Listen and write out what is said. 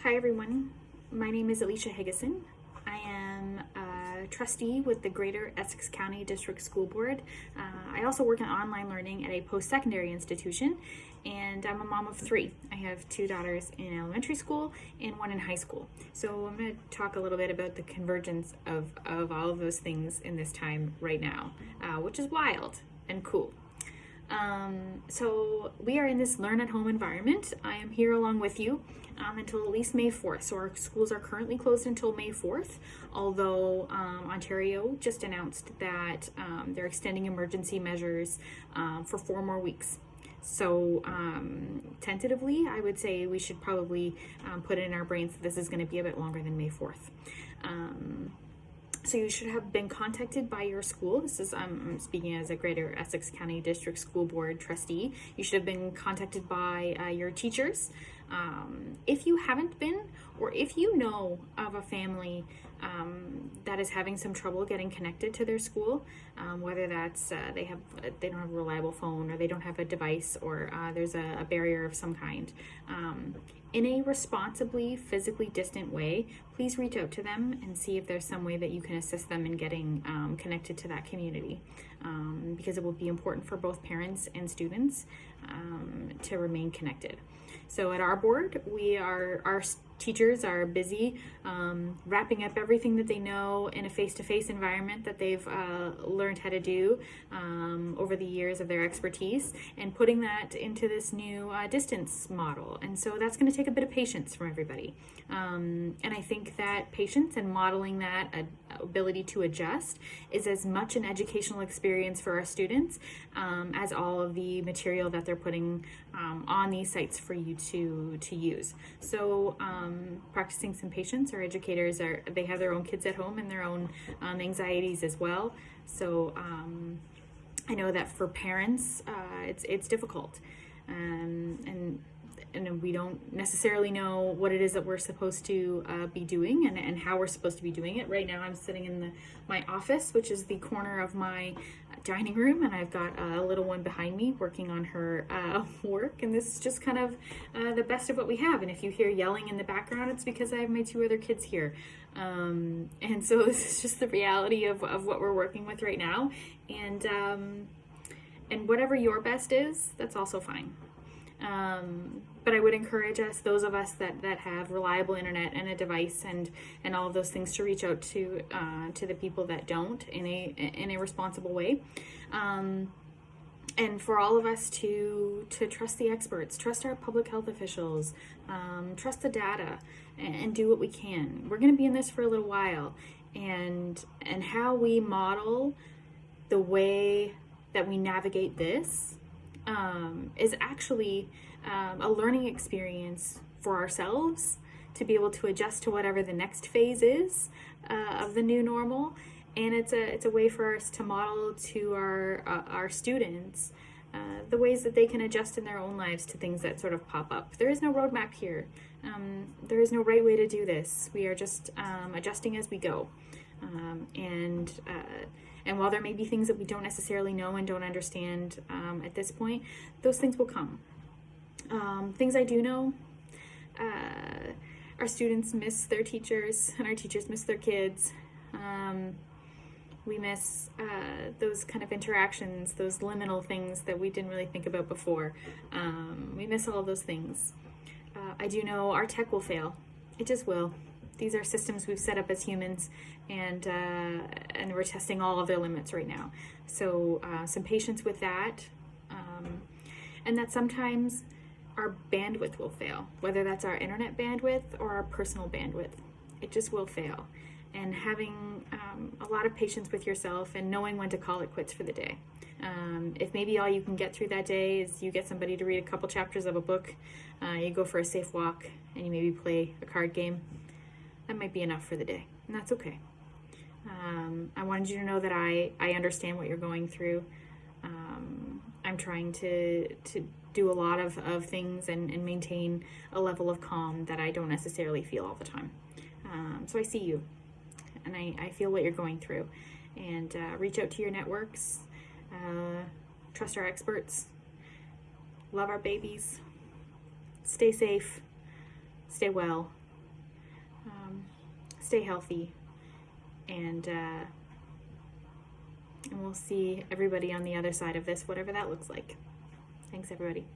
Hi everyone, my name is Alicia Higginson. I am a trustee with the Greater Essex County District School Board. Uh, I also work in online learning at a post-secondary institution and I'm a mom of three. I have two daughters in elementary school and one in high school. So I'm going to talk a little bit about the convergence of, of all of those things in this time right now, uh, which is wild and cool. Um, so we are in this learn at home environment. I am here along with you um, until at least May 4th. So our schools are currently closed until May 4th, although um, Ontario just announced that um, they're extending emergency measures um, for four more weeks. So um, tentatively, I would say we should probably put it in our brains that this is going to be a bit longer than May 4th. So you should have been contacted by your school. This is, um, I'm speaking as a Greater Essex County District School Board trustee. You should have been contacted by uh, your teachers. Um, if you haven't been, or if you know of a family um, that is having some trouble getting connected to their school, um, whether that's uh, they have they don't have a reliable phone or they don't have a device or uh, there's a, a, barrier of some kind. Um, in a responsibly physically distant way, please reach out to them and see if there's some way that you can assist them in getting um, connected to that community um, because it will be important for both parents and students um, to remain connected. So at our board, we are our teachers are busy um, wrapping up everything that they know in a face-to-face -face environment that they've uh, learned how to do um, over the years of their expertise and putting that into this new uh, distance model. And so that's going to take a bit of patience from everybody. Um, and I think that patience and modeling that uh, ability to adjust is as much an educational experience for our students um, as all of the material that they're putting um, on these sites for you to, to use. So um, practicing some patience. Our educators are they have their own kids at home and their own um, anxieties as well. So um, I know that for parents, uh, it's it's difficult, um, and and we don't necessarily know what it is that we're supposed to uh, be doing and, and how we're supposed to be doing it. Right now I'm sitting in the my office, which is the corner of my dining room, and I've got a little one behind me working on her uh, work, and this is just kind of uh, the best of what we have. And if you hear yelling in the background, it's because I have my two other kids here. Um, and so this is just the reality of, of what we're working with right now. And, um, and whatever your best is, that's also fine. Um, but I would encourage us, those of us that, that have reliable internet and a device and, and all of those things to reach out to, uh, to the people that don't in a, in a responsible way. Um, and for all of us to, to trust the experts, trust our public health officials, um, trust the data and, and do what we can. We're gonna be in this for a little while and, and how we model the way that we navigate this um, is actually um, a learning experience for ourselves to be able to adjust to whatever the next phase is uh, of the new normal. And it's a, it's a way for us to model to our, uh, our students uh, the ways that they can adjust in their own lives to things that sort of pop up. There is no roadmap here. Um, there is no right way to do this. We are just um, adjusting as we go. Um, and uh, and while there may be things that we don't necessarily know and don't understand um, at this point, those things will come. Um, things I do know, uh, our students miss their teachers and our teachers miss their kids. Um, we miss uh, those kind of interactions, those liminal things that we didn't really think about before. Um, we miss all those things. Uh, I do know our tech will fail. It just will. These are systems we've set up as humans and, uh, and we're testing all of their limits right now. So uh, some patience with that. Um, and that sometimes our bandwidth will fail, whether that's our internet bandwidth or our personal bandwidth. It just will fail. And having um, a lot of patience with yourself and knowing when to call it quits for the day. Um, if maybe all you can get through that day is you get somebody to read a couple chapters of a book, uh, you go for a safe walk, and you maybe play a card game, that might be enough for the day, and that's okay. Um, I wanted you to know that I, I understand what you're going through. Um, I'm trying to, to do a lot of, of things and, and maintain a level of calm that I don't necessarily feel all the time. Um, so I see you and I, I feel what you're going through. And uh, reach out to your networks, uh, trust our experts, love our babies, stay safe, stay well, stay healthy, and uh, and we'll see everybody on the other side of this, whatever that looks like. Thanks, everybody.